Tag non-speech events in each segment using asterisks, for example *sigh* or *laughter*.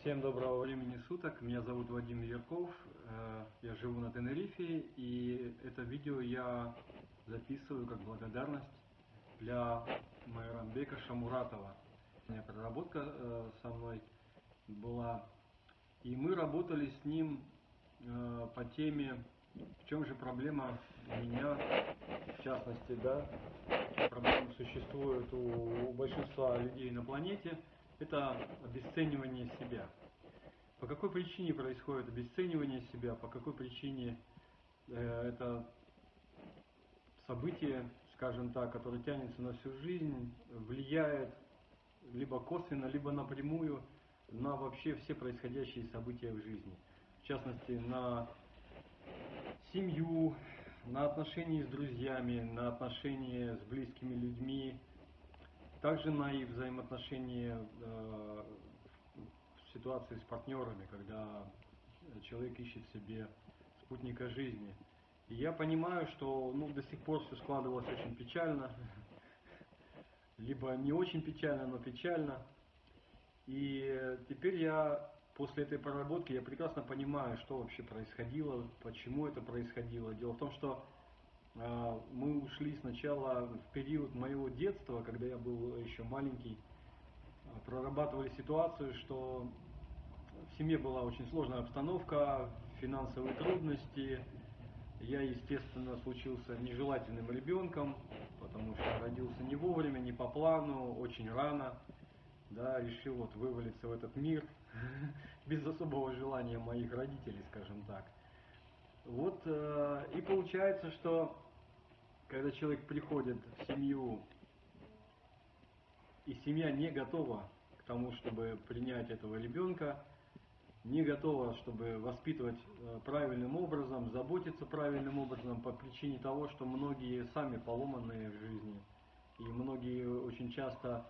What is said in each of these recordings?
Всем доброго времени суток. Меня зовут Вадим Ярков. Э, я живу на Тенерифе, и это видео я записываю как благодарность для Майрамбека Шамуратова. У меня проработка э, со мной была, и мы работали с ним э, по теме «В чем же проблема у меня?» В частности, да, проблема существует у большинства людей на планете – это обесценивание себя. По какой причине происходит обесценивание себя, по какой причине э, это событие, скажем так, которое тянется на всю жизнь, влияет либо косвенно, либо напрямую на вообще все происходящие события в жизни. В частности, на семью, на отношения с друзьями, на отношения с близкими людьми, также на и взаимоотношения э, в ситуации с партнерами, когда человек ищет себе спутника жизни. И я понимаю, что ну, до сих пор все складывалось очень печально, *laughs* либо не очень печально, но печально. И теперь я после этой проработки я прекрасно понимаю, что вообще происходило, почему это происходило. Дело в том, что мы ушли сначала в период моего детства, когда я был еще маленький, а, прорабатывали ситуацию, что в семье была очень сложная обстановка, финансовые трудности. Я, естественно, случился нежелательным ребенком, потому что родился не вовремя, не по плану, очень рано. Да, решил вот вывалиться в этот мир *laughs* без особого желания моих родителей, скажем так. Вот, э, и получается, что когда человек приходит в семью, и семья не готова к тому, чтобы принять этого ребенка, не готова, чтобы воспитывать э, правильным образом, заботиться правильным образом по причине того, что многие сами поломанные в жизни, и многие очень часто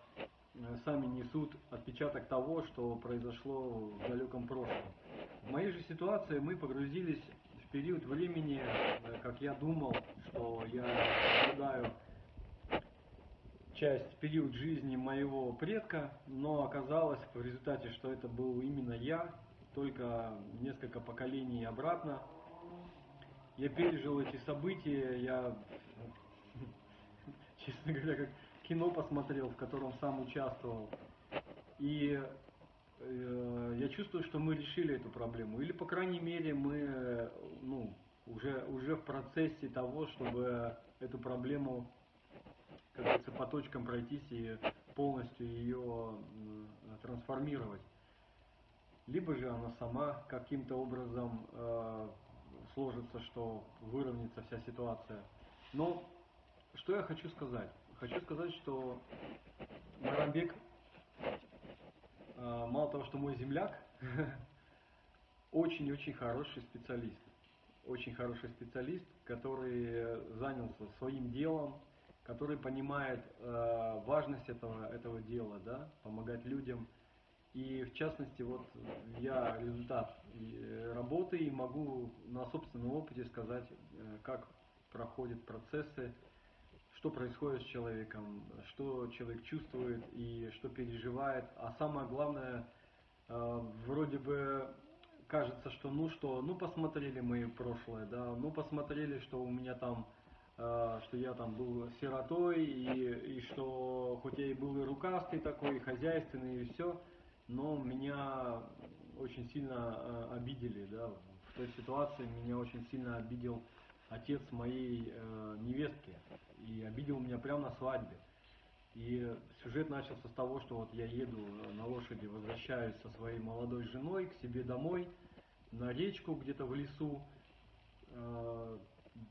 э, сами несут отпечаток того, что произошло в далеком прошлом. В моей же ситуации мы погрузились период времени, э, как я думал, что я наблюдаю часть, период жизни моего предка, но оказалось в результате, что это был именно я, только несколько поколений обратно. Я пережил эти события, я, *laughs* честно говоря, как кино посмотрел, в котором сам участвовал. И э, чувствую, что мы решили эту проблему. Или, по крайней мере, мы ну, уже, уже в процессе того, чтобы эту проблему, как говорится, по точкам пройтись и полностью ее трансформировать. Либо же она сама каким-то образом э, сложится, что выровняется вся ситуация. Но что я хочу сказать? Хочу сказать, что Марамбек, э, мало того, что мой земляк, *laughs* очень-очень хороший специалист очень хороший специалист, который занялся своим делом, который понимает э, важность этого, этого дела, да, помогать людям. И в частности, вот я результат э, работы и могу на собственном опыте сказать, э, как проходят процессы, что происходит с человеком, что человек чувствует и что переживает. А самое главное, э, вроде бы кажется, что ну что, ну посмотрели мы прошлое, да, ну посмотрели, что у меня там, э, что я там был сиротой, и, и что хоть я и был и рукастый такой, и хозяйственный, и все, но меня очень сильно э, обидели, да, в той ситуации меня очень сильно обидел отец моей э, невестки, и обидел меня прямо на свадьбе. И сюжет начался с того, что вот я еду на лошади, возвращаюсь со своей молодой женой к себе домой, на речку где-то в лесу, э,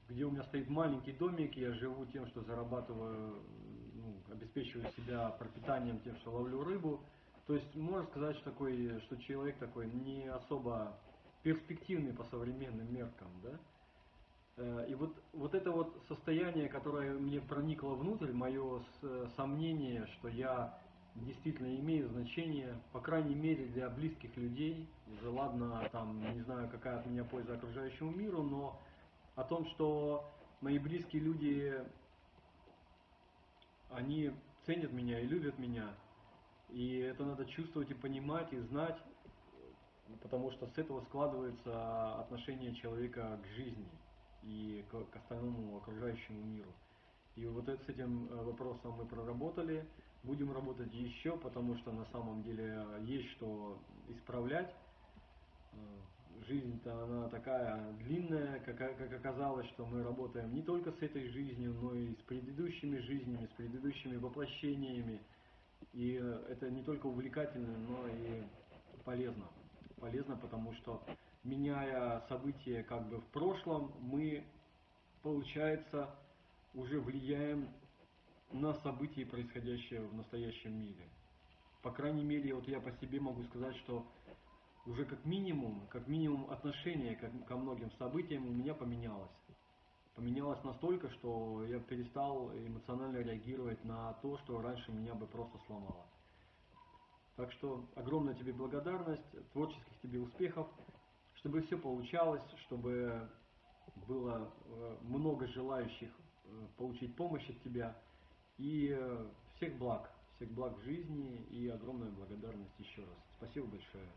где у меня стоит маленький домик, я живу тем, что зарабатываю, ну, обеспечиваю себя пропитанием тем, что ловлю рыбу. То есть можно сказать, что, такой, что человек такой не особо перспективный по современным меркам, да? Э, и вот, вот это вот состояние, которое мне проникло внутрь, мое сомнение, что я действительно имею значение, по крайней мере для близких людей, уже ладно, там, не знаю, какая от меня польза окружающему миру, но о том, что мои близкие люди, они ценят меня и любят меня, и это надо чувствовать и понимать, и знать, потому что с этого складывается отношение человека к жизни и к, остальному окружающему миру. И вот с этим э, вопросом мы проработали, будем работать еще, потому что на самом деле есть что исправлять. Э, жизнь-то она такая длинная, как, как оказалось, что мы работаем не только с этой жизнью, но и с предыдущими жизнями, с предыдущими воплощениями. И это не только увлекательно, но и полезно. Полезно, потому что меняя события как бы в прошлом, мы, получается, уже влияем на события, происходящие в настоящем мире. По крайней мере, вот я по себе могу сказать, что уже как минимум, как минимум отношение ко многим событиям у меня поменялось. Поменялось настолько, что я перестал эмоционально реагировать на то, что раньше меня бы просто сломало. Так что огромная тебе благодарность, творческих тебе успехов, чтобы все получалось, чтобы было э, много желающих э, получить помощь от тебя. И э, всех благ, всех благ жизни и огромная благодарность еще раз. Спасибо большое.